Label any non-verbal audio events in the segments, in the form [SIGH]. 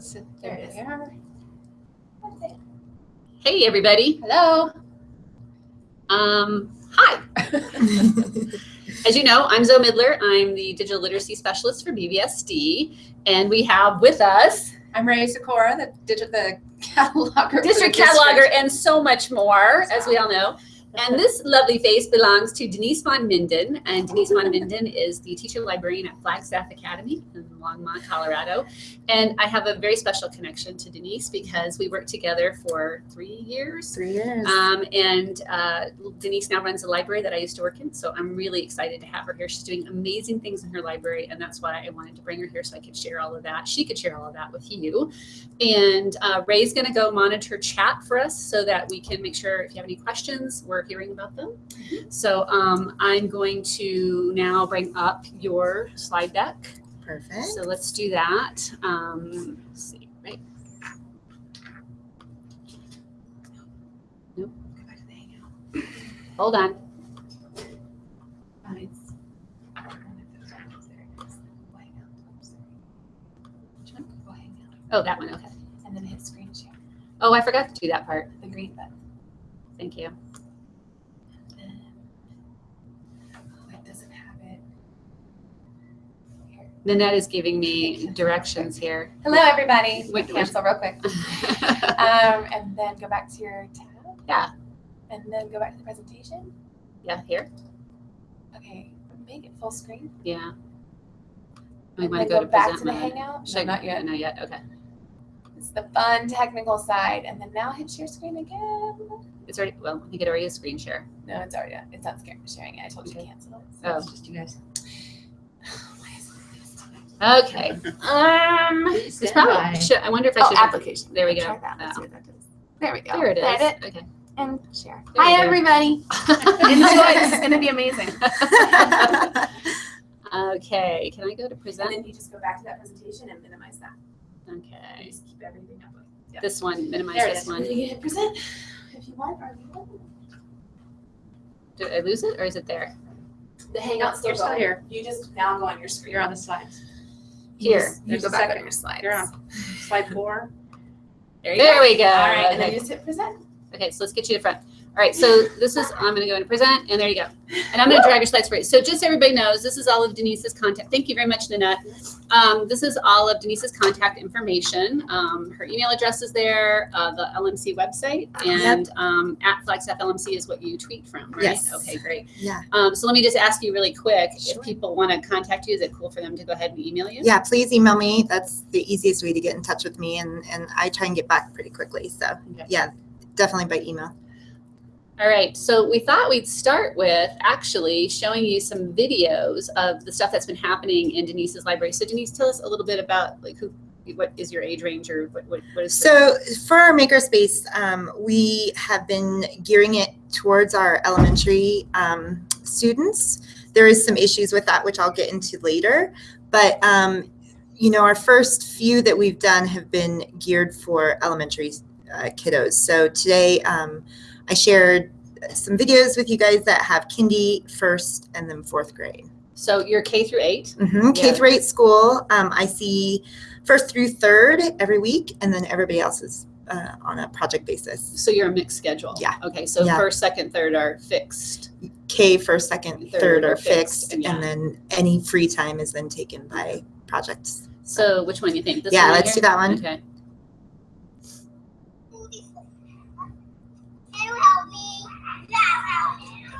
Let's sit There there. Hey, everybody. Hello. Um, hi. [LAUGHS] As you know, I'm Zoe Midler. I'm the digital literacy specialist for BVSD, and we have with us I'm Ray Sikora, the digital the [LAUGHS] cataloger. for the district cataloger and so much more, as we all know. And this lovely face belongs to Denise Von Minden, and Denise Von Minden is the teacher librarian at Flagstaff Academy in Longmont, Colorado. And I have a very special connection to Denise because we worked together for three years. Three years. Um, and uh, Denise now runs a library that I used to work in, so I'm really excited to have her here. She's doing amazing things in her library, and that's why I wanted to bring her here so I could share all of that. She could share all of that with you. And uh, Ray's going to go monitor chat for us so that we can make sure if you have any questions, we're hearing about them. So um, I'm going to now bring up your slide deck. Perfect. So let's do that. Um, let's see, right? Nope. Go back to the hangout. Hold on. Which one? Go hang out. Oh, that one. Okay. And then hit screen share. Oh, I forgot to do that part. The green button. Thank you. Then, oh, it doesn't have it. Here. Nanette is giving me directions here. Hello, everybody. Wait, Cancel real quick. [LAUGHS] Um, and then go back to your tab. Yeah. And then go back to the presentation. yeah, here. Okay. Make it full screen. Yeah. We want to then go, to back present to the hangout. Should No, I- not yet. Not yet. Okay. It's the fun technical side. And then now hit share screen again. It's already. Well, I think it already is screen share. No, it's already it's not sharing it. I told you to cancel it. Oh. it's just you guys. Why is it this time? Okay. Um. It's probably. Should, I wonder if I should. Oh, should. application. There we Try go. that. Let's see Oh. what that does. There we go. There it is. Edit Okay. and share. There Hi everybody. [LAUGHS] Enjoy. this is gonna be amazing. [LAUGHS] okay. Can I go to And present? then you just go back to that presentation and minimize that. You Okay. just keep everything up. Yeah. This one. Minimize There this is. one. And then you hit present if you want or leave it. Did I lose it or is it there? The hangout's still You're still here. You just now go on your screen. You're on the slides. You Here. just- You go back second. on your slides. You're on slide four. There you There go. we go. All right, and then Okay. you just hit present. Okay, so let's get you to front. All right, so this is, I'm gonna go into present, and there you go. And I'm gonna drag your slides for you. So just so everybody knows, this is all of Denise's contact. Thank you very much, Nanette. Um, this is all of Denise's contact information. Um, her email address is there, uh, the LMC website, and um, at Flagstaff LMC is what you tweet from, right? Yes. Okay, great. Yeah. Um, so let me just ask you really quick, Sure. if people wanna contact you, is it cool for them to go ahead and email you? Yeah, please email me. That's the easiest way to get in touch with me, and and I try and get back pretty quickly. So Okay. yeah, definitely by email. All right, so we thought we'd start with actually showing you some videos of the stuff that's been happening in Denise's library. So Denise, tell us a little bit about like who, what is your age range or what, what, what is So for our makerspace, um, we have been gearing it towards our elementary um, students. There is some issues with that, which I'll get into later. But um, you know, our first few that we've done have been geared for elementary uh, kiddos. So today, um, I shared some videos with you guys that have kindy, first, and then fourth grade. so you're K through eight. hmm K Yeah. through eight school. Um, I see first through third every week, and then everybody else is uh, on a project basis. So you're a mixed schedule. Yeah. Okay, so Yeah. first, second, third are fixed. K first, second, Third third, are are fixed, fixed, and and, then any free time is then taken by projects. So which one do you think? This Yeah, let's here? do that one. Okay. Can you help me? Can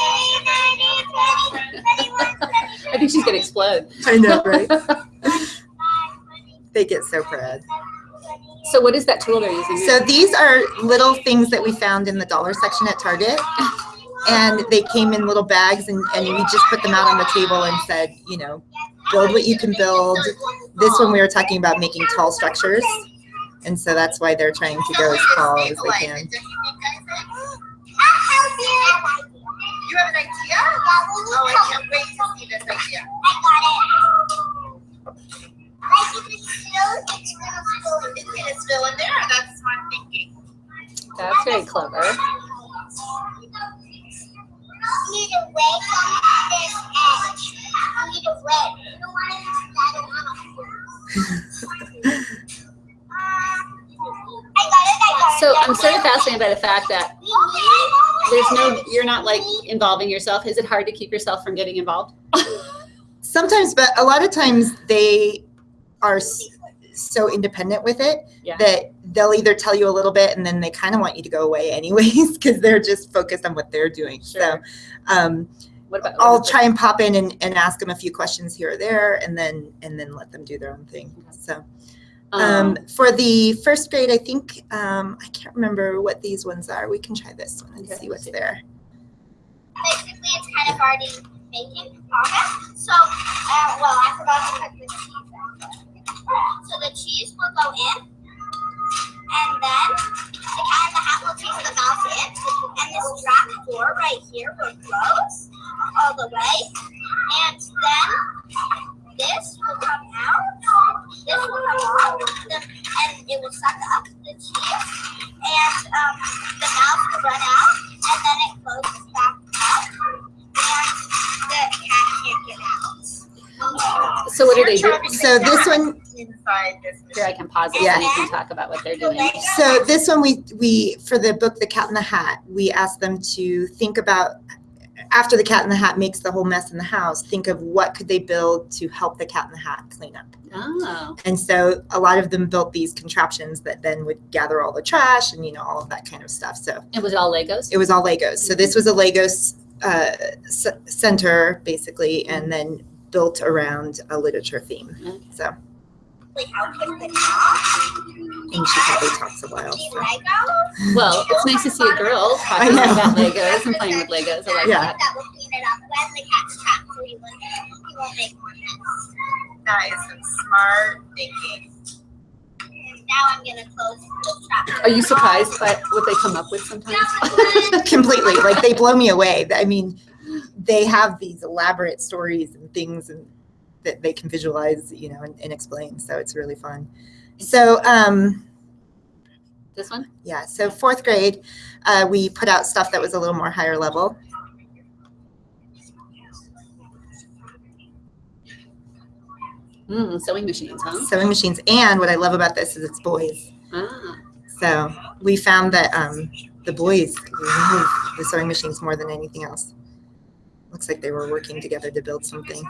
I think she's gonna explode. I know, right? [LAUGHS] they get so proud. So what is that tool they're using? So these are little things that we found in the dollar section at Target. And they came in little bags and, and we just put them out on the table and said, you know, build what you can build. This one we were talking about making tall structures. And so that's why they're trying to go as tall as they can. Oh, I can't wait to see this idea. I got it. Like if it's still, it's gonna spill. It's gonna spill in there, that's smart thinking. That's very clever. You need to wait on this edge. You need to wait. You don't want to I don't want [LAUGHS] So I'm sort of fascinated by the fact that there's no, you're not like involving yourself. Is it hard to keep yourself from getting involved? [LAUGHS] Sometimes, but a lot of times they are so independent with it Yeah. that they'll either tell you a little bit and then they kind of want you to go away anyways [LAUGHS] because they're just focused on what they're doing. Sure. So um, What about? I'll try and pop in and, and ask them a few questions here or there and then and then let them do their own thing. So um, for the first grade, I think um, I can't remember what these ones are. We can try this one and Okay. see what's there. Basically, it's kind of already making progress. So, uh, well, I forgot to put the cheese out. So the cheese will go in, and then the cat in the hat will take the mouse in, and this trap door right here will close all the way, and then this will come out, this will come off, the, and it will suck up the cheese, and um, the mouse will run out, and then it closes back up, and the cat can't get out. So what do they do? You're So this one, Here, I can pause it Yeah. so you can talk about what they're doing. So this one we we for the book The Cat in the Hat, we asked them to think about after the cat in the hat makes the whole mess in the house, think of what could they build to help the cat in the hat clean up. Oh, And so a lot of them built these contraptions that then would gather all the trash and you know all of that kind of stuff. So it was all Legos? it was all Legos. So this was a Legos uh, center basically, and then built around a literature theme. So Like how can the cat and she probably talks a while. so. Well, it's nice to see a girl talking about Legos and playing with Legos. I like Yeah. that. That will clean it up when the cat's trapped, so he won't, he won't make more mess. That is some smart thinking. Now I'm gonna close. Are you surprised by what they come up with sometimes? [LAUGHS] completely like they blow me away i mean they have these elaborate stories and things and that they can visualize you know and, and explain. So it's really fun. So um this one? yeah so fourth grade uh, we put out stuff that was a little more higher level. Mm, sewing machines, huh? sewing machines. And what i love about this is it's boys. Ah, so we found that um, the boys love the sewing machines more than anything else. Looks like they were working together to build something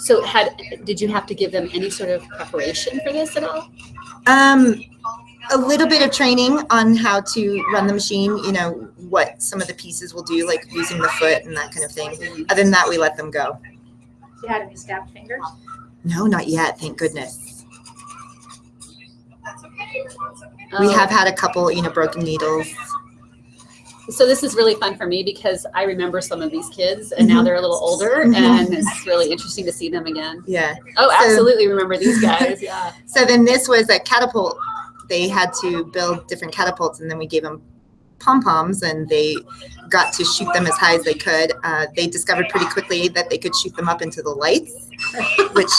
so had did you have to give them any sort of preparation for this at all? Um, a little bit of training on how to run the machine, you know, what some of the pieces will do, like using the foot and that kind of thing. Other than that, we let them go. You had any stabbed fingers? No, not yet, thank goodness. That's okay. That's okay. We Oh. have had a couple, you know, broken needles. So this is really fun for me because I remember some of these kids and now Mhm. they're a little older Mhm. and it's really interesting to see them again. Yeah. Oh, So- absolutely remember these [LAUGHS] guys. Yeah. So then this was a catapult. They had to build different catapults and then we gave them pom poms and they got to shoot them as high as they could. Uh, they discovered pretty quickly that they could shoot them up into the lights, [LAUGHS] which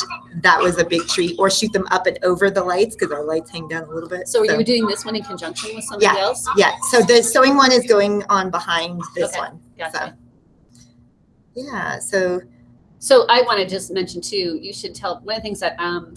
that was a big treat, or shoot them up and over the lights because our lights hang down a little bit. So were you doing this one in conjunction with somebody Yeah. else? Yeah, so the sewing one is going on behind this Okay. one. Gotcha. Yeah, so So I want to just mention too, you should tell, one of the things that um,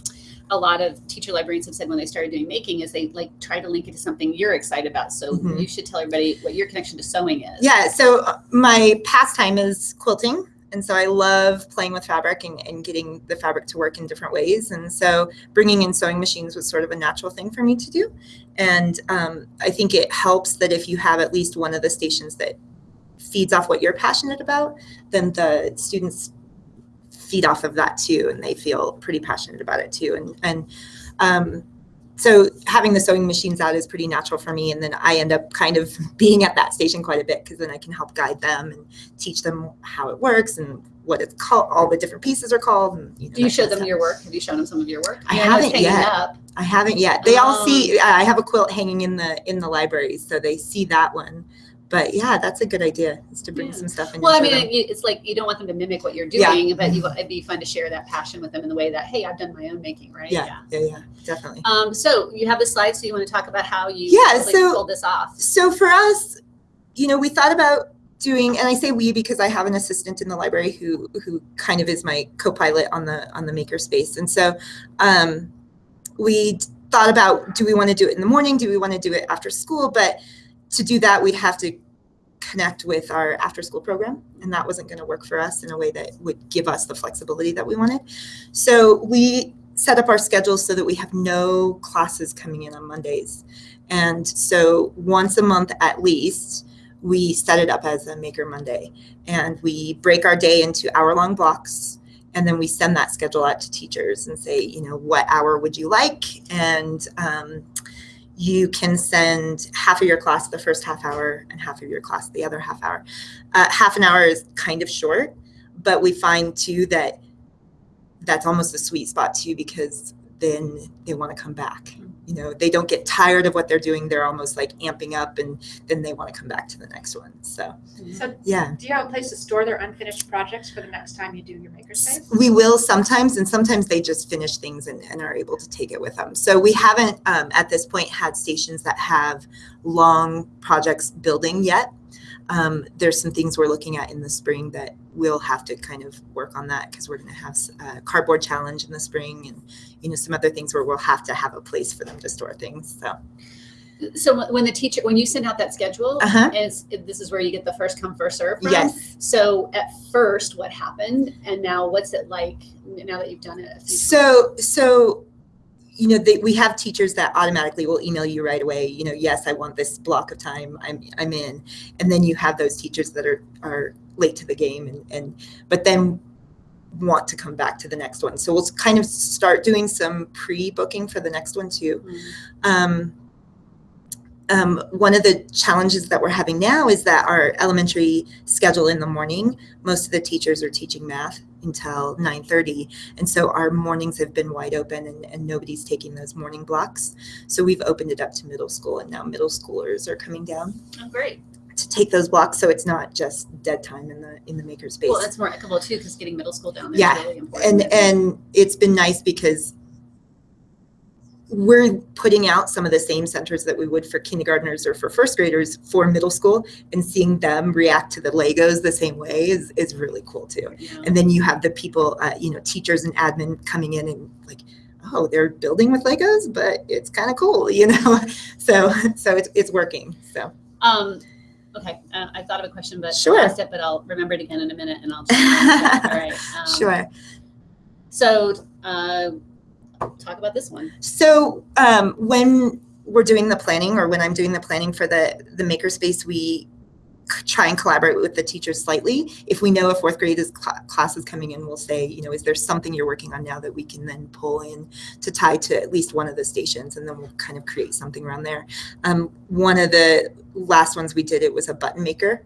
a lot of teacher librarians have said when they started doing making is they like try to link it to something you're excited about. So Mhm. you should tell everybody what your connection to sewing is. yeah, so uh, my pastime is quilting. And so I love playing with fabric and, and getting the fabric to work in different ways. And so bringing in sewing machines was sort of a natural thing for me to do. And um, I think it helps that if you have at least one of the stations that feeds off what you're passionate about, then the students feed off of that too, and they feel pretty passionate about it too. And and um, so having the sewing machines out is pretty natural for me. And then I end up kind of [LAUGHS] being at that station quite a bit because then I can help guide them and teach them how it works and what it's called, all the different pieces are called. And, you know, Do you show them stuff. your work? Have you shown them some of your work? I haven't yet. Up. I haven't yet. They all Oh. see. I have a quilt hanging in the in the library, so they see that one. But yeah, that's a good idea. Is to bring Yeah. some stuff in. Well, I mean, them. it's like you don't want them to mimic what you're Yeah. doing, but you, it'd be fun to share that passion with them in the way that, hey, I've done my own making, right? yeah, yeah, yeah, definitely. Um, so you have the slide, so you want to talk about how you Yeah, like, so- pulled this off? so for us, you know, we thought about doing, and I say we because I have an assistant in the library who who kind of is my co-pilot on the on the makerspace, and so um, we thought about do we want to do it in the morning, do we want to do it after school, but to do that we'd have to connect with our after school program and that wasn't going to work for us in a way that would give us the flexibility that we wanted so we set up our schedule so that we have no classes coming in on mondays and so once a month at least, we set it up as a Maker Monday. And we break our day into hour long blocks. And then we send that schedule out to teachers and say, you know, what hour would you like? And um, you can send half of your class the first half hour and half of your class the other half hour. Uh, half an hour is kind of short, but we find too that that's almost a sweet spot too because then they want to come back you know they don't get tired of what they're doing. They're almost like amping up and then they want to come back to the next one. So So yeah. do you have a place to store their unfinished projects for the next time you do your makerspace? we will sometimes and sometimes they just finish things and, and are able to take it with them. So we haven't um, at this point had stations that have long projects building yet um, there's some things we're looking at in the spring that we'll have to kind of work on that because we're going to have a cardboard challenge in the spring and you know some other things where we'll have to have a place for them to store things so So when the teacher, when you send out that schedule, Uh-huh. is this is where you get the first come first serve from. yes So at first, what happened, and now what's it like now that you've done it? A few So, so, you know, they, we have teachers that automatically will email you right away. You know, yes, I want this block of time. I'm, I'm in. And then you have those teachers that are, are late to the game and, and, but then want to come back to the next one. So we'll kind of start doing some pre-booking for the next one too. Mhm. Um, um, one of the challenges that we're having now is that our elementary schedule in the morning, most of the teachers are teaching math until 9.30 and so our mornings have been wide open and, and nobody's taking those morning blocks so we've opened it up to middle school and now middle schoolers are coming down Oh, great. to take those blocks so it's not just dead time in the in the makerspace Well, that's more equitable too, because getting middle school down there Yeah, really important. and and it's been nice because we're putting out some of the same centers that we would for kindergartners or for first graders for middle school and seeing them react to the legos the same way is is really cool too Yeah. and then you have the people uh, you know teachers and admin coming in and like oh they're building with legos but it's kind of cool [LAUGHS] you know so so it's, it's working so Um, okay, uh, I thought of a question, but Sure. I it, but I'll remember it again in a minute, and I'll. Just, [LAUGHS] all right. Um, sure So, uh, talk about this one. So um, when we're doing the planning, or when I'm doing the planning for the the makerspace, we try and collaborate with the teachers slightly. If we know a fourth grade is cl- class is coming in, we'll say, you know, is there something you're working on now that we can then pull in to tie to at least one of the stations, and then we'll kind of create something around there. Um, one of the last ones we did, it was a button maker.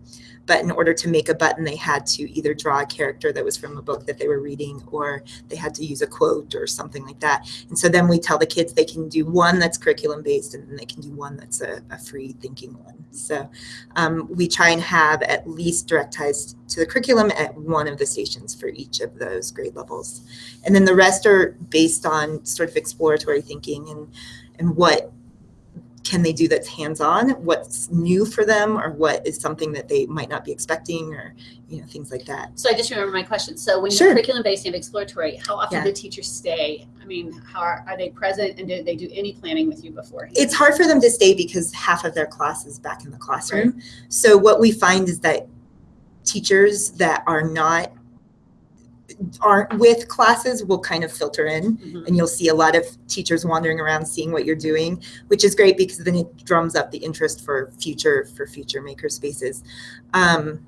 But in order to make a button, they had to either draw a character that was from a book that they were reading, or they had to use a quote or something like that. And so then we tell the kids they can do one that's curriculum based and then they can do one that's a, a free thinking one. So um, we try and have at least direct ties to the curriculum at one of the stations for each of those grade levels. And then the rest are based on sort of exploratory thinking and, and what can they do that's hands-on what's new for them or what is something that they might not be expecting or you know things like that So I just remember my question. So when Sure. you're curriculum based and exploratory, how often Yeah. do teachers stay? I mean, how are, are they present and do they do any planning with you before it's hard for them to stay because half of their class is back in the classroom. So what we find is that teachers that are not aren't with classes will kind of filter in Mhm. and you'll see a lot of teachers wandering around seeing what you're doing, which is great because then it drums up the interest for future for future maker spaces. Um,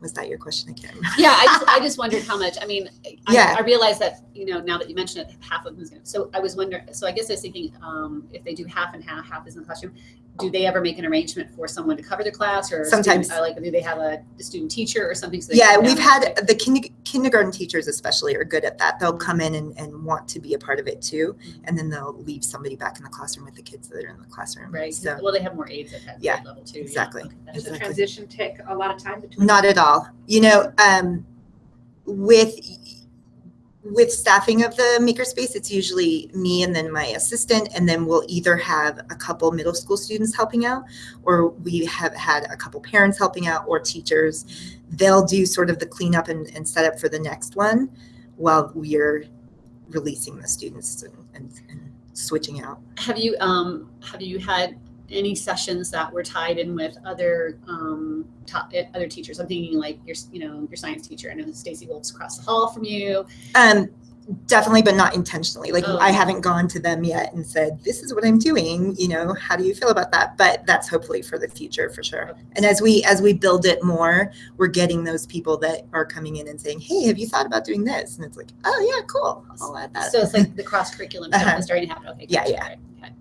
was that your question? I can't remember. Yeah, I just, I just [LAUGHS] wondered how much. I mean, I, Yeah. I realized that you know now that you mentioned it, half of them is going. to So I was wondering. So I guess I was thinking, um, if they do half and half, half is in the classroom. Do they ever make an arrangement for someone to cover the class or Sometimes. student, uh, like do they have a, a student teacher or something? So Yeah, we've down? had the kin- kindergarten teachers especially are good at that. They'll come in and, and want to be a part of it too, and then they'll leave somebody back in the classroom with the kids that are in the classroom. Right. So Well, they have more aides at that Yeah, level too. yeah. exactly. Okay, that's Does the transition take a lot of time between? not at all. You know, um, with with staffing of the makerspace, it's usually me and then my assistant, and then we'll either have a couple middle school students helping out, or we have had a couple parents helping out, or teachers. They'll do sort of the cleanup and, and setup for the next one, while we're releasing the students and, and, and switching out. Have you um have you had any sessions that were tied in with other um other teachers? I'm thinking like your you know your science teacher. I know Stacy Wolf's across the hall from you. Um, definitely, but not intentionally. Like Oh. I haven't gone to them yet and said, "This is what I'm doing." You know, how do you feel about that? But that's hopefully for the future, for sure. And as we as we build it more, we're getting those people that are coming in and saying, "Hey, have you thought about doing this?" And it's like, "Oh yeah, cool. I'll add that." So it's like the cross curriculum stuff Uh-huh. is starting to happen. Okay. Yeah, yeah. right, okay.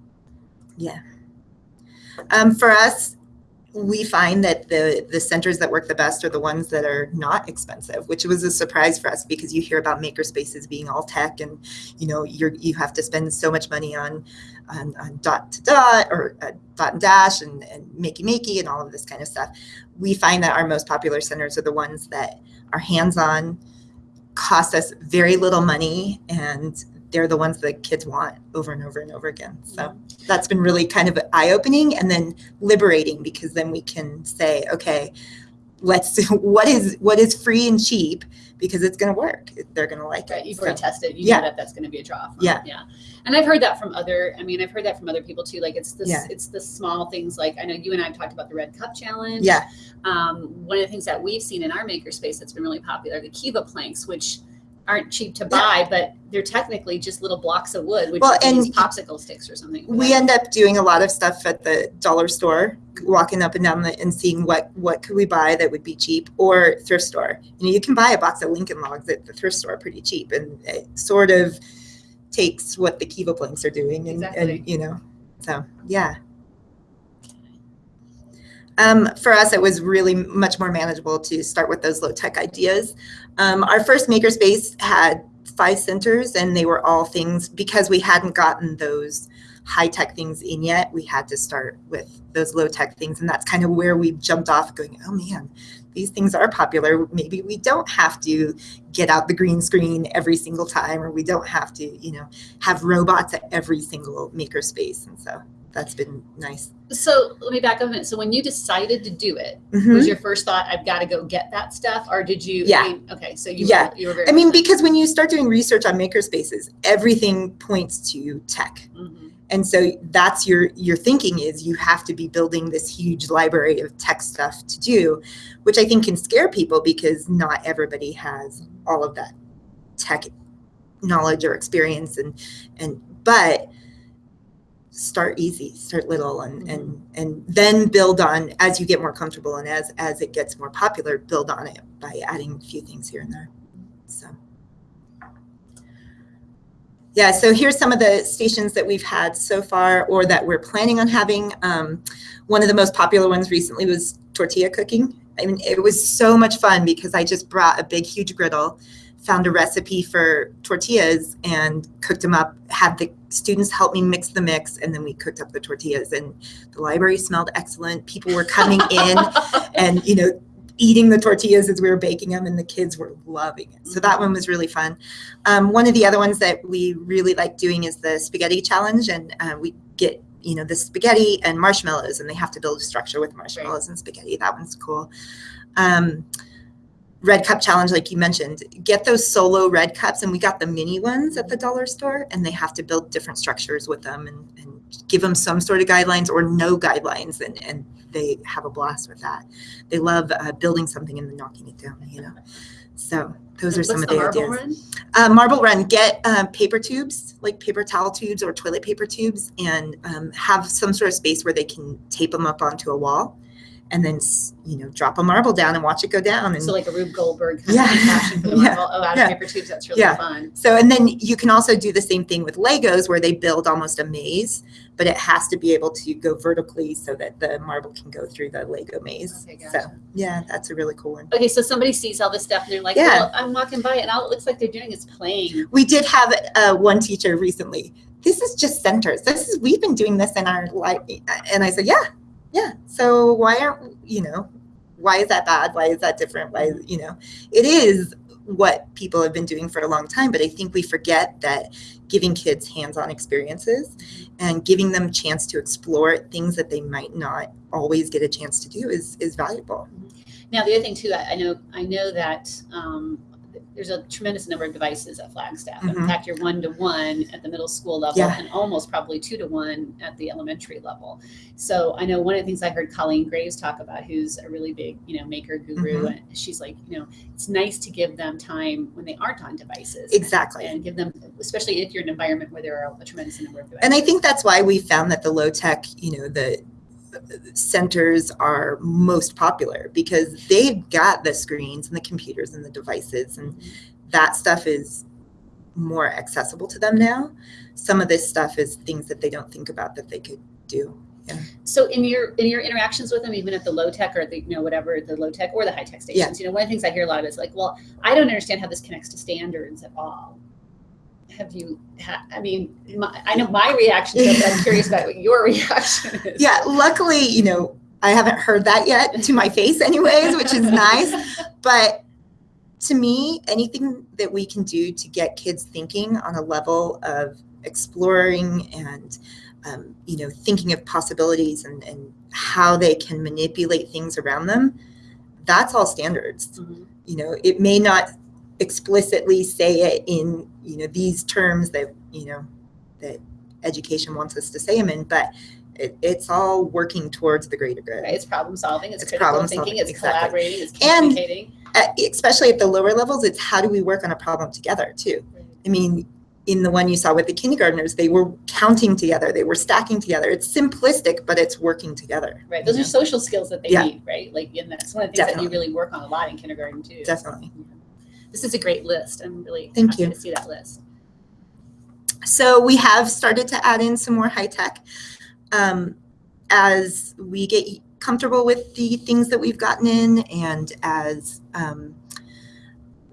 Um, for us, we find that the the centers that work the best are the ones that are not expensive, which was a surprise for us because you hear about maker spaces being all tech and you know you're you have to spend so much money on on, on dot to dot or uh, dot and dash and, and makey makey and all of this kind of stuff. We find that our most popular centers are the ones that are hands on, cost us very little money, and they're the ones that kids want over and over and over again. So that's been really kind of eye opening and then liberating because then we can say, okay, let's [LAUGHS] what is what is free and cheap because it's going to work. They're going to like Right, it. you've So, already tested. You yeah. know that that's going to be a draw. From, Yeah. yeah. And I've heard that from other. I mean, I've heard that from other people too. Like it's this. Yeah. It's the small things. Like I know you and I have talked about the Red Cup Challenge. yeah, Um, one of the things that we've seen in our makerspace that's been really popular, the KEVA planks, which aren't cheap to buy, but they're technically just little blocks of wood, which Well, and popsicle sticks or something. we end up doing a lot of stuff at the dollar store, walking up and down the, and seeing what what could we buy that would be cheap or thrift store. You know, you can buy a box of Lincoln Logs at the thrift store pretty cheap, and it sort of takes what the KEVA planks are doing, and, Exactly. and you know, so yeah. Um, for us, it was really much more manageable to start with those low tech ideas. Um, our first makerspace had five centers, and they were all things because we hadn't gotten those high tech things in yet. We had to start with those low tech things, and that's kind of where we jumped off, going, "Oh man, these things are popular. Maybe we don't have to get out the green screen every single time, or we don't have to, you know, have robots at every single makerspace." And so that's been nice. So let me back up a minute. So when you decided to do it, Mhm. was your first thought, "I've got to go get that stuff," or did you? I Yeah. mean, okay, so you Yeah. were, you were very. I mean, because when you start doing research on makerspaces, everything points to tech. Mhm. And so that's your your thinking is you have to be building this huge library of tech stuff to do, which I think can scare people because not everybody has all of that tech knowledge or experience and and but start easy start little and and and then build on as you get more comfortable and as as it gets more popular build on it by adding a few things here and there so yeah, so here's some of the stations that we've had so far or that we're planning on having. Um, one of the most popular ones recently was tortilla cooking. I mean, it was so much fun because I just brought a big, huge griddle, found a recipe for tortillas and cooked them up, had the students help me mix the mix, and then we cooked up the tortillas. And the library smelled excellent. People were coming in [LAUGHS] and, you know, eating the tortillas as we were baking them, and the kids were loving it. So that one was really fun. Um, one of the other ones that we really like doing is the spaghetti challenge, and uh, we get you know the spaghetti and marshmallows, and they have to build a structure with marshmallows and spaghetti. That one's cool. Um, red cup challenge, like you mentioned, get those solo red cups, and we got the mini ones at the dollar store, and they have to build different structures with them and, and give them some sort of guidelines or no guidelines, and and they have a blast with that. They love uh, building something and then knocking it down, you know. So those are some of the, marble ideas. run? Uh, marble run, get um, paper tubes, like paper towel tubes or toilet paper tubes, and um, have some sort of space where they can tape them up onto a wall and then you know drop a marble down and watch it go down and So like a Rube Goldberg kind Yeah. of passion [LAUGHS] for the Yeah. marble. Oh, out Yeah. of paper tubes. That's really Yeah. fun. So, and then you can also do the same thing with Legos where they build almost a maze, but it has to be able to go vertically so that the marble can go through the Lego maze. Okay, So, yeah, that's a really cool one. Okay, so somebody sees all this stuff and they're like, Yeah. well, I'm walking by and all it looks like they're doing is playing. We did have uh, one teacher recently. This is just centers. This is we've been doing this in our life, and I said, yeah, yeah. So why aren't you know? Why is that bad? Why is that different? Why you know? It is what people have been doing for a long time, but I think we forget that giving kids hands-on experiences and giving them a chance to explore things that they might not always get a chance to do is is valuable. Now, the other thing too, I know, I know that um, there's a tremendous number of devices at Flagstaff. In Mhm. fact, you're one to one at the middle school level Yeah. and almost probably two to one at the elementary level. So I know one of the things I heard Colleen Graves talk about, who's a really big, you know, maker guru, Mhm. and she's like, you know, it's nice to give them time when they aren't on devices. Exactly. And give them, especially if you're in an environment where there are a tremendous number of devices. And I think that's why we found that the low tech, you know, the centers are most popular because they've got the screens and the computers and the devices and that stuff is more accessible to them now. Some of this stuff is things that they don't think about that they could do. Yeah. So in your in your interactions with them, even at the low tech or the you know whatever the low tech or the high tech stations, you know one of the things I hear a lot of is like, well, I don't understand how this connects to standards at all. Have you? Ha- I mean, my, I know my reaction. But I'm curious about what your [LAUGHS] reaction is. Yeah, luckily, you know, I haven't heard that yet to my face anyways, which is nice. But to me, anything that we can do to get kids thinking on a level of exploring and um, you know thinking of possibilities and, and how they can manipulate things around them, that's all standards. Mhm. You know, it may not explicitly say it in you know these terms that you know that education wants us to say them in, but it, it's all working towards the greater good. Right, it's problem solving. It's, It's problem thinking. solving, It's exactly. collaborating. It's And- communicating. uh, especially at the lower levels, it's how do we work on a problem together too. I mean, in the one you saw with the kindergartners, they were counting together, they were stacking together. It's simplistic, but it's working together. Right, those you are social skills that they Yeah. need, right? Like, and that's one of the things that you really work on a lot in kindergarten too. Definitely. This is a great list. I'm really Thank happy you. to see that list. So we have started to add in some more high tech um, as we get comfortable with the things that we've gotten in, and as um,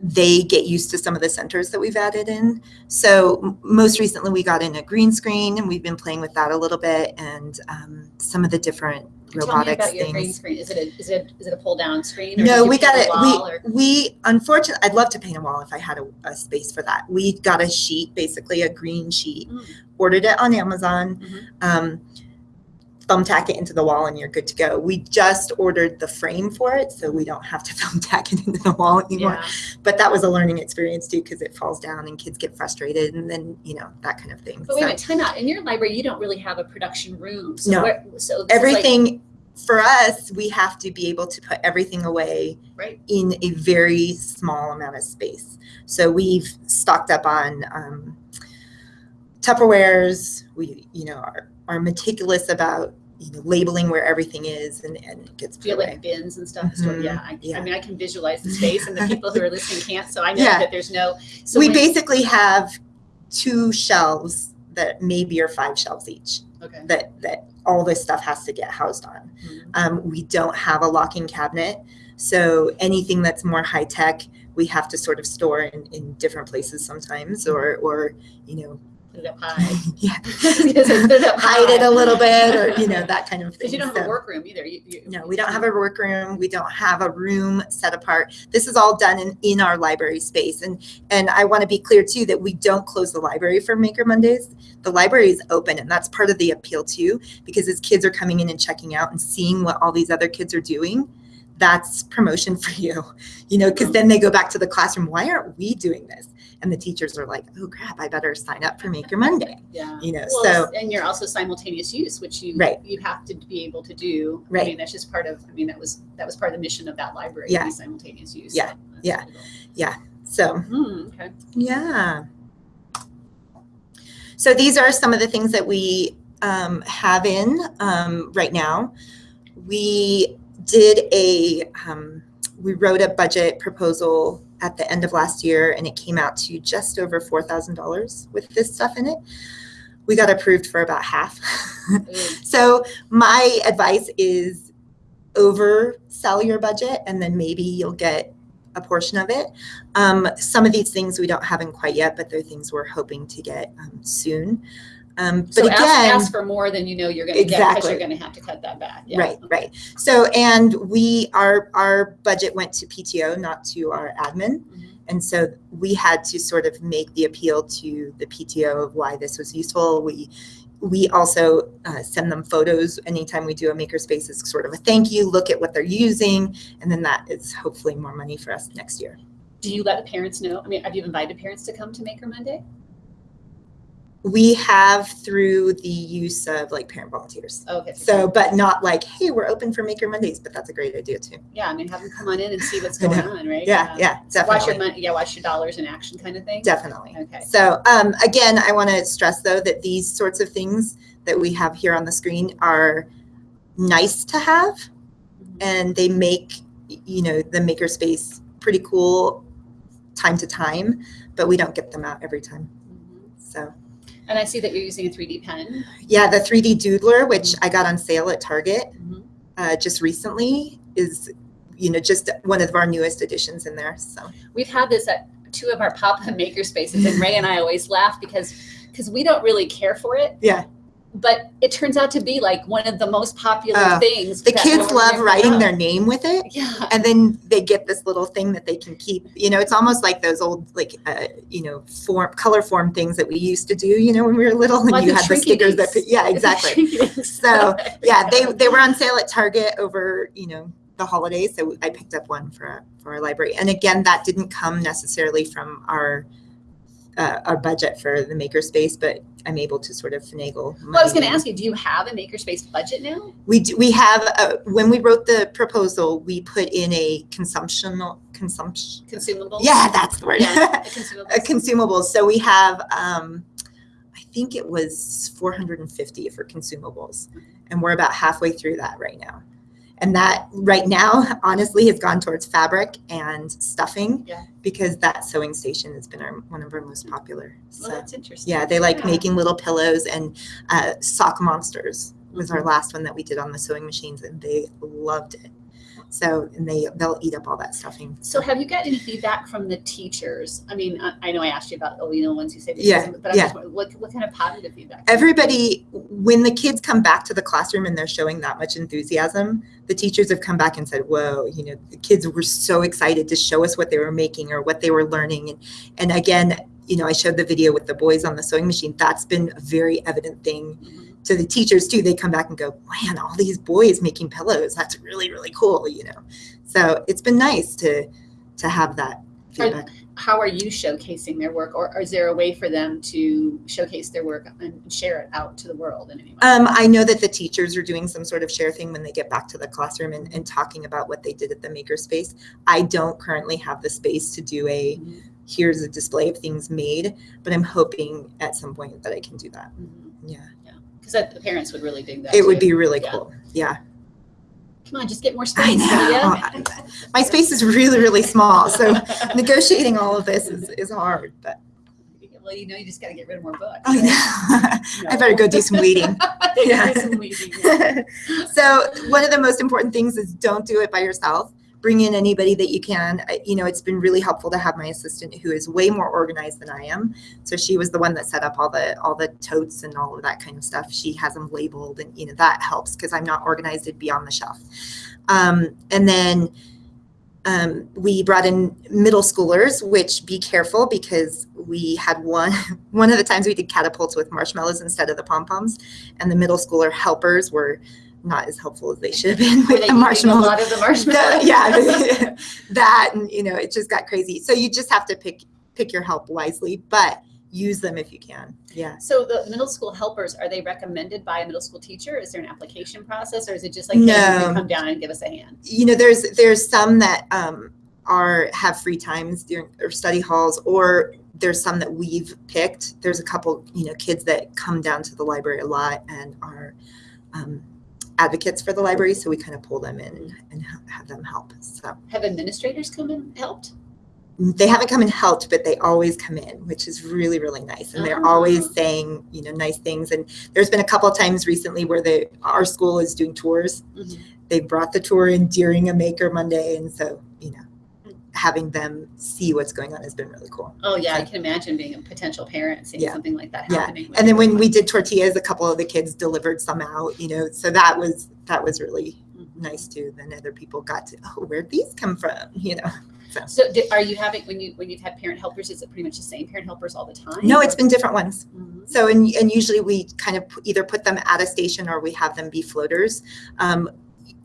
they get used to some of the centers that we've added in. So most recently, we got in a green screen, and we've been playing with that a little bit, and um, some of the different Tell me robotics about your green screen. Is it a is it is it a pull down screen? No, we got it. or- We we unfortunately, I'd love to paint a wall if I had a, a space for that. We got a sheet, basically a green sheet, Mm. ordered it on Amazon, Mhm. um, thumbtack it into the wall, and you're good to go. We just ordered the frame for it, so we don't have to [LAUGHS] thumbtack it into the wall anymore. Yeah. But that was a learning experience too, because it falls down and kids get frustrated, and then you know that kind of thing. But wait a So minute, time out. In your library, you don't really have a production room. So No. where, so is like- everything for us, we have to be able to put everything away Right. in a very small amount of space. So we've stocked up on um, Tupperwares. We, you know, are, are meticulous about you know labeling where everything is, and, and it gets do you put have away. like bins and stuff? So Mhm. yeah, I, I mean, I can visualize the space, and the people who are [LAUGHS] listening can't. So I know Yeah. that there's no. So we basically have two shelves that maybe are five shelves each. okay. That that all this stuff has to get housed on. Mhm. Um, we don't have a locking cabinet. So anything that's more high tech, we have to sort of store in, in different places sometimes or, or, you know, it up high. yeah, [LAUGHS] Because I put it up hide it a little bit or, you know, [LAUGHS] that kind of thing. Because you don't have a workroom either. You, you, no, we don't have a workroom. We don't have a room set apart. This is all done in, in our library space. And and I want to be clear too that we don't close the library for Maker Mondays. The library is open, and that's part of the appeal too, because as kids are coming in and checking out and seeing what all these other kids are doing, that's promotion [LAUGHS] for you. You know, because then they go back to the classroom. Why aren't we doing this? And the teachers are like, oh crap, I better sign up for Maker Monday. [LAUGHS] Yeah. You know, Well, so and you're also simultaneous use, which you Right. you have to be able to do. Right. I mean, that's just part of. I mean, that was that was part of the mission of that library. to Yeah. be simultaneous use. Yeah. So Yeah. cool. so Hmm, okay. Yeah. So these are some of the things that we um, have in um, right now. We did a um, we wrote a budget proposal at the end of last year and it came out to just over $4,000 with this stuff in it. We got approved for about half. [LAUGHS] so my advice is oversell your budget and then maybe you'll get a portion of it. Um, some of these things we don't have in quite yet, but they're things we're hoping to get um, soon. Um, but So again, ask, ask for more than you know you're gonna get, because you're gonna have to cut that back. Yeah. Right, right. So, and we, our, our budget went to PTO, not to our admin. Mhm. And so we had to sort of make the appeal to the PTO of why this was useful. We, we also uh, send them photos anytime we do a makerspace as sort of a thank you, look at what they're using. And then that is hopefully more money for us next year. Do you let the parents know? I mean, have you invited parents to come to Maker Monday? We have through the use of like parent volunteers. Okay. So, but not like, hey, we're open for Maker Mondays, but that's a great idea too. Yeah, I mean, have them come on in and see what's [LAUGHS] going on, right? Yeah, Um, yeah, so Watch your money, yeah, watch your dollars in action kind of thing. Definitely. Okay. So um, again, I want to stress though that these sorts of things that we have here on the screen are nice to have, Mhm. and they make you know the makerspace pretty cool time to time, but we don't get them out every time. Mhm. So And I see that you're using a 3D pen. yeah, the 3D Doodler, which I got on sale at Target Mhm. uh, just recently, is you know just one of our newest additions in there. So We've had this at two of our pop-up [LAUGHS] maker spaces, and Ray and I always laugh because because we don't really care for it. Yeah. But it turns out to be like one of the most popular Oh, things. the kids love writing their name with it. Yeah. and then they get this little thing that they can keep you know it's almost like those old like uh, you know form color form things that we used to do you know when we were little and Like you the had the stickers that yeah [LAUGHS] exactly So, yeah they they were on sale at target over you know the holidays so i picked up one for for our library and again that didn't come necessarily from our uh, our budget for the makerspace but i'm able to sort of finagle Well, I was going to ask you, do you have a makerspace budget now? We do, we have, uh, when we wrote the proposal, we put in a consumption, consumption. Consumables? Yeah, that's the word. Yeah, Uh, consumables. [LAUGHS] consumables. So we have, um, I think it was 450 for consumables, and we're about halfway through that right now. And that right now, honestly, has gone towards fabric and stuffing. Yeah. Because that sewing station has been our, one of our most popular. Well, So, that's interesting. yeah, they like Yeah. making little pillows and uh, sock monsters was Mm-hmm. our last one that we did on the sewing machines, and they loved it. So, and they they'll eat up all that stuffing. So have you got any feedback from the teachers? I mean, I, I know I asked you about, oh, you know, the ones who say this, Yeah, but I'm yeah. just what, what kind of positive feedback? everybody when the kids come back to the classroom and they're showing that much enthusiasm the teachers have come back and said whoa you know the kids were so excited to show us what they were making or what they were learning and and again you know i showed the video with the boys on the sewing machine that's been a very evident thing Mhm. To the teachers too they come back and go man all these boys making pillows that's really really cool you know so it's been nice to to have that feedback How are you showcasing their work, or, or is there a way for them to showcase their work and share it out to the world in any way? Um, I know that the teachers are doing some sort of share thing when they get back to the classroom and, and talking about what they did at the makerspace. I don't currently have the space to do a Mhm. here's a display of things made, but I'm hoping at some point that I can do that. Mhm. Yeah, Because the parents would really dig that. it would be really Yeah. cool. Yeah, Come on, just get more space. [LAUGHS] I know. My space is really really small, so [LAUGHS] negotiating all of this is, is hard. But Well, you know, you just got to get rid of more books. I know I better go do some weeding. [LAUGHS] yeah. Yeah. so one of the most important things is don't do it by yourself bring in anybody that you can. I- you know it's been really helpful to have my assistant who is way more organized than i am. So she was the one that set up all the all the totes and all of that kind of stuff. She has them labeled and you know that helps because i'm not organized it'd be on the shelf. Um, and then um, we brought in middle schoolers which be careful because we had one [LAUGHS] one of the times we did catapults with marshmallows instead of the pom-poms and the middle schooler helpers were not as helpful as they should have been [LAUGHS] with the marshmallows. A lot of the [LAUGHS] The- yeah, [LAUGHS] that and you know it just got crazy. So you just have to pick pick your help wisely, but use them if you can. Yeah. So the middle school helpers, are they recommended by a middle school teacher? Is there an application process or is it just like, No. come down and give us a hand? You know, there's there's some that um, are have free times during or study halls, or there's some that we've picked. There's a couple, you know, kids that come down to the library a lot and are um, advocates for the library, so we kind of pull them in and, and have them help. So Have administrators come and helped? they haven't come and helped, but they always come in, which is really, really nice. And they're Oh. always saying, you know, nice things. And there's been a couple of times recently where the our school is doing tours. Mhm. They brought the tour in during a Maker Monday, and so you know, having them see what's going on has been really cool. Oh yeah, I can imagine being a potential parent seeing Yeah. something like that Yeah. happening. with And then when we did tortillas, a couple of the kids delivered some out, you know, so that was that was really Mhm. nice too. Then other people got to, oh, where'd these come from? [LAUGHS] You know. So do, are you having when you when you've had parent helpers? Is it pretty much the same parent helpers all the time? No, it's been different ones. Mhm. So, and, and usually we kind of either put them at a station or we have them be floaters. Um,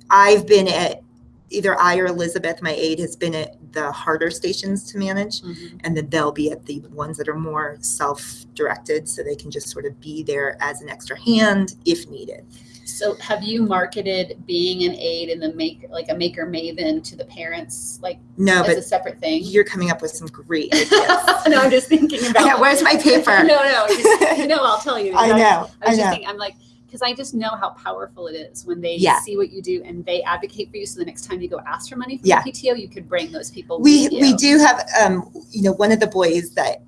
I've been at, either I or Elizabeth, my aide, has been at the harder stations to manage. Mhm. And then they'll be at the ones that are more self-directed, so they can just sort of be there as an extra hand if needed. So have you marketed being an aide in the make like a maker maven to the parents like No, as a separate thing? you're coming up with some great ideas. [LAUGHS] no, I'm just thinking about. [LAUGHS] Yeah, where's my paper? [LAUGHS] no, no, just, no. I'll tell you. I know, I was I just know. thinking, I'm like, because I just know how powerful it is when they Yeah. see what you do and they advocate for you. So the next time you go ask for money from Yeah. the PTO, you could bring those people. We we do have um you know one of the boys that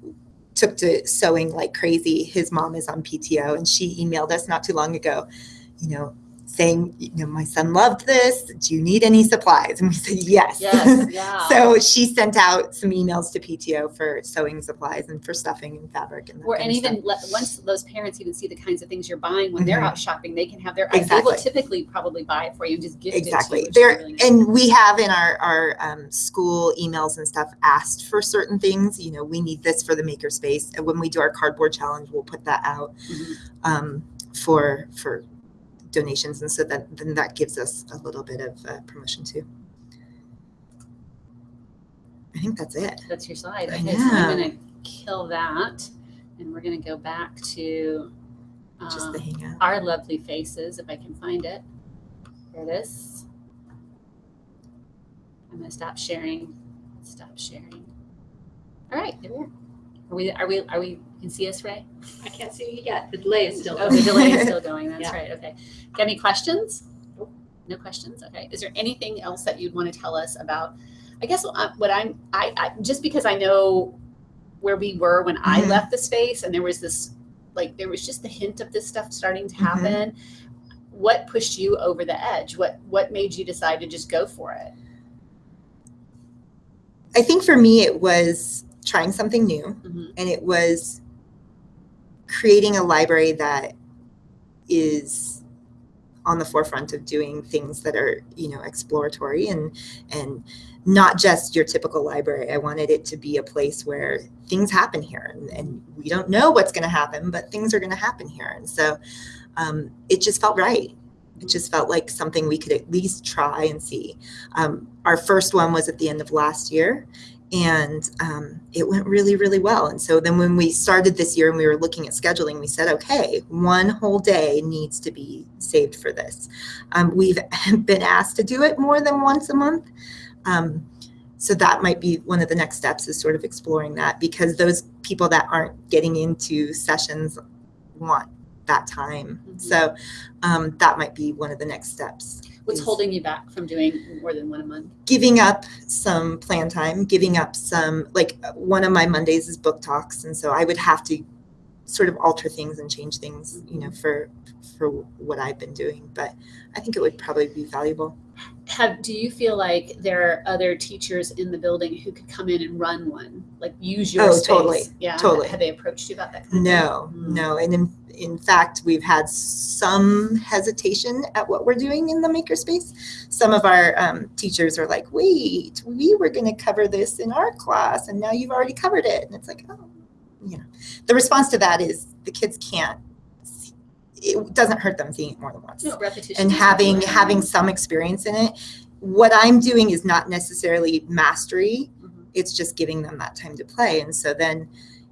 took to sewing like crazy. His mom is on PTO and she emailed us not too long ago, you know, saying, you know, my son loved this. Do you need any supplies? And we said yes. Yes. [LAUGHS] Yeah. so she sent out some emails to PTO for sewing supplies and for stuffing and fabric and Or and even let, once those parents even see the kinds of things you're buying when they're Mhm. out shopping, they can have their. They will typically probably buy it for you and just gift exactly it to you. there really nice. and we have in our our um, school emails and stuff asked for certain things you know we need this for the makerspace and when we do our cardboard challenge we'll put that out Mhm. um, for for donations and so that then that gives us a little bit of uh, promotion too i think that's it That's your slide. I Okay, so I'm gonna kill that, and we're gonna go back to just um, the hangout our lovely faces, if I can find it. There it is. I'm gonna stop sharing. Stop sharing. All right, there we are. Are we? Are we? Are we? You can see us, Ray? I can't see you yet. The delay is still. Oh, the delay is still [LAUGHS] going. That's Yeah. right. Okay. Got any questions? No questions. Okay. Is there anything else that you'd want to tell us about? I guess uh, what I'm, I, I just because I know where we were when I Mhm. left the space, and there was this, like, there was just the hint of this stuff starting to Mhm. happen. What pushed you over the edge? What What made you decide to just go for it? i think for me it was trying something new Mhm. and it was creating a library that is on the forefront of doing things that are you know exploratory and and not just your typical library. I wanted it to be a place where things happen here and, and we don't know what's going to happen but things are going to happen here. And so um, it just felt right. It just felt like something we could at least try and see. Um, our first one was at the end of last year and um, it went really really well. And so then when we started this year and we were looking at scheduling we said okay one whole day needs to be saved for this. Um, we've [LAUGHS] been asked to do it more than once a month. Um, so that might be one of the next steps is sort of exploring that because those people that aren't getting into sessions want that time. Mhm. so um, that might be one of the next steps What's holding you back from doing more than one a month? giving up some plan time, giving up some like one of my Mondays is book talks, and so I would have to sort of alter things and change things, you know, mm-hmm. for for what I've been doing. But I think it would probably be valuable. Have do you feel like there are other teachers in the building who could come in and run one like use your Oh, space totally, yeah totally. have they approached you about that kind of No, Mm. no, and in in fact, we've had some hesitation at what we're doing in the makerspace. Some of our um, teachers are like, "Wait, we were going to cover this in our class, and now you've already covered it." And it's like, oh, you know, the response to that is the kids can't. It doesn't hurt them seeing it more than once no repetition and having having some experience in it. What I'm doing is not necessarily mastery Mhm. it's just giving them that time to play and so then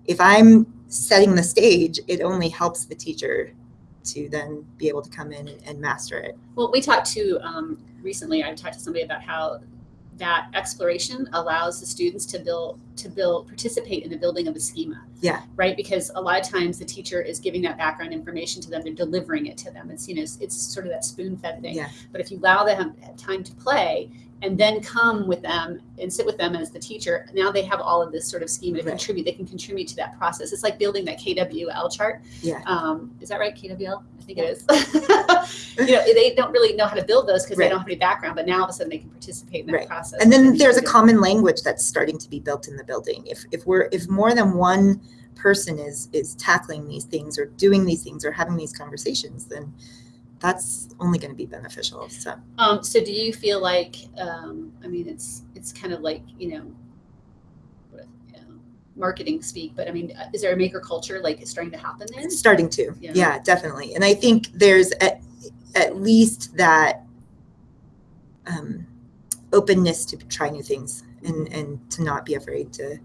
if i'm setting the stage it only helps the teacher to then be able to come in and, and master it well we talked to um, recently i talked to somebody about how that exploration allows the students to build to build participate in the building of a schema. Yeah. Right, because a lot of times the teacher is giving that background information to them, they're delivering it to them. It's you know it's, it's sort of that spoon fed thing. Yeah. But if you allow them time to play and then come with them and sit with them as the teacher, now they have all of this sort of schema to Right. contribute. They can contribute to that process. It's like building that KWL chart. Yeah. Um, is that right? KWL? I think it is. [LAUGHS] you know, they don't really know how to build those because they don't have any background, but now all of a sudden they can participate in that Right. process. And then there's a common language that's starting to be built in the building. If if we're if more than one person is is tackling these things or doing these things or having these conversations, then that's only going to be beneficial. So Um, so do you feel like, um, I mean, it's, it's kind of like, you know, marketing speak, but I mean, uh, is there a maker culture like it's starting to happen there? it's starting to, Yeah. yeah. definitely. And I think there's at at least that um, openness to try new things and and to not be afraid to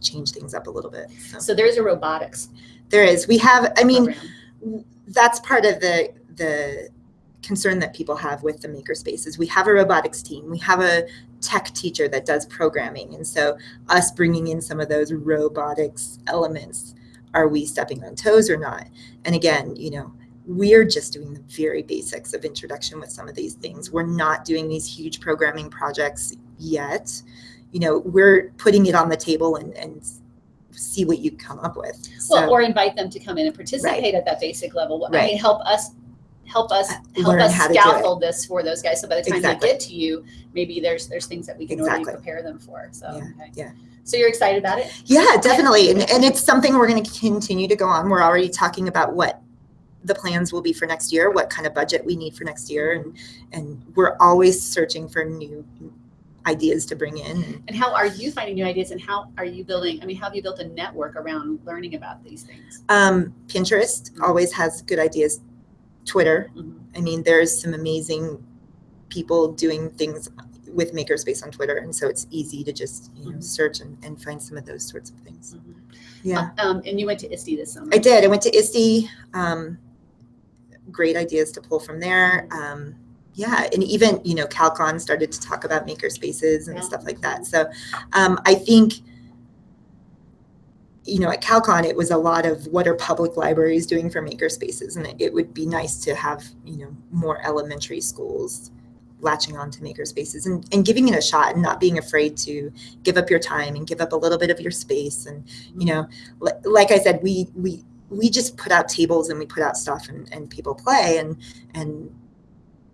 change things up a little bit. So So there's a robotics there is. We have. I mean. program. that's part of the the concern that people have with the maker spaces. We have a robotics team. We have a tech teacher that does programming, and so us bringing in some of those robotics elements, are we stepping on toes or not? And again, you know, we're just doing the very basics of introduction with some of these things. We're not doing these huge programming projects yet. You know, we're putting it on the table and and see what you come up with. Well, So- or invite them to come in and participate at that basic level. I Right. mean, help us, help us, help Learn us how to do it. scaffold this for those guys. So by the time Exactly. they get to you, maybe there's, there's things that we can already prepare them for. So, Yeah, okay. yeah. So you're excited about it? Yeah, definitely. And, and it's something we're going to continue to go on. We're already talking about what the plans will be for next year, what kind of budget we need for next year. And, and we're always searching for new ideas to bring in. And, And how are you finding new ideas and how are you building, I mean, how have you built a network around learning about these things? um, Pinterest always has good ideas. Twitter. Mhm. I mean, there's some amazing people doing things with Makerspace on Twitter. And so it's easy to just, you know, Mhm. search and, and find some of those sorts of things. Mhm. Yeah. Um, and you went to ISTE this summer. I did. I went to ISTE. Um, great ideas to pull from there. Um, yeah, and even you know, CalCon started to talk about maker spaces and Yeah. stuff like that. So um, I think you know, at CalCon, it was a lot of what are public libraries doing for maker spaces, and it, it would be nice to have you know more elementary schools latching on to maker spaces and, and giving it a shot and not being afraid to give up your time and give up a little bit of your space and you know mm-hmm. like i said we we we just put out tables and we put out stuff and, and people play and and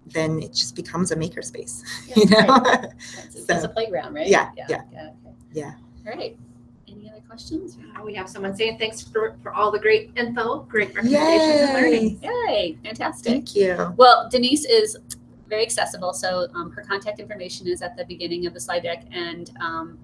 then it just becomes a maker space [LAUGHS] Yeah, you know right. [LAUGHS] It's, it's a playground, right? yeah, Yeah. yeah. okay. Yeah. All right. Any other questions? We have someone saying thanks for, for all the great info, great recommendations and learning. Yay, fantastic. thank you Well, Denise is very accessible, so um, her contact information is at the beginning of the slide deck, and um,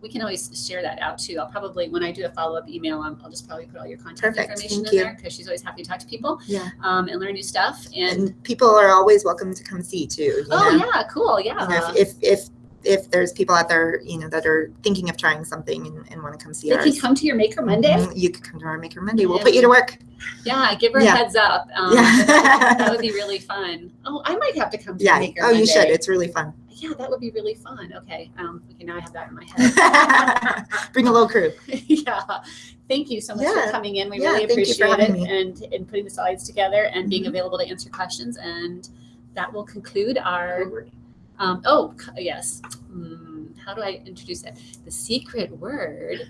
we can always share that out too. I'll probably, when I do a follow-up email, um, I'll just probably put all your contact Perfect, information thank in you. there because she's always happy to talk to people yeah um, and learn new stuff. And, and people are always welcome to come see too oh know? yeah, cool, yeah. you know, if, if if if there's people out there you know that are thinking of trying something and, and want to come see they ours can come to your Maker Monday. mhm, you could come to our maker monday we'll put you to work Yeah, give her a Yeah. heads up. [LAUGHS] Um, Yeah. that, would be really fun. Oh, I might have to come to yeah Maker oh Monday. you should it's really fun Yeah, that would be really fun. Okay, um, okay, now I have that in my head. [LAUGHS] bring a little crew [LAUGHS] yeah. Thank you so much Yeah. for coming in. We Yeah, really thank you for appreciate it me. and and putting the slides together and being Mhm. available to answer questions. And that will conclude our. Um, oh yes. Hmm, how do I introduce it? The secret word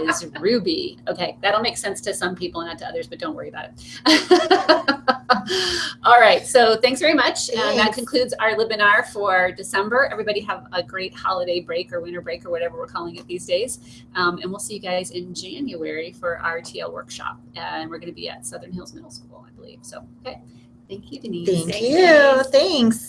is [LAUGHS] Ruby. Okay, that'll make sense to some people and not to others, but don't worry about it. [LAUGHS] All right. So thanks very much. And that concludes our webinar for December. Everybody have a great holiday break or winter break or whatever we're calling it these days. Um, and we'll see you guys in January for our TL workshop. And we're going to be at Southern Hills Middle School, I believe. So, okay. Thank you, Denise. thank Thank you you. thanks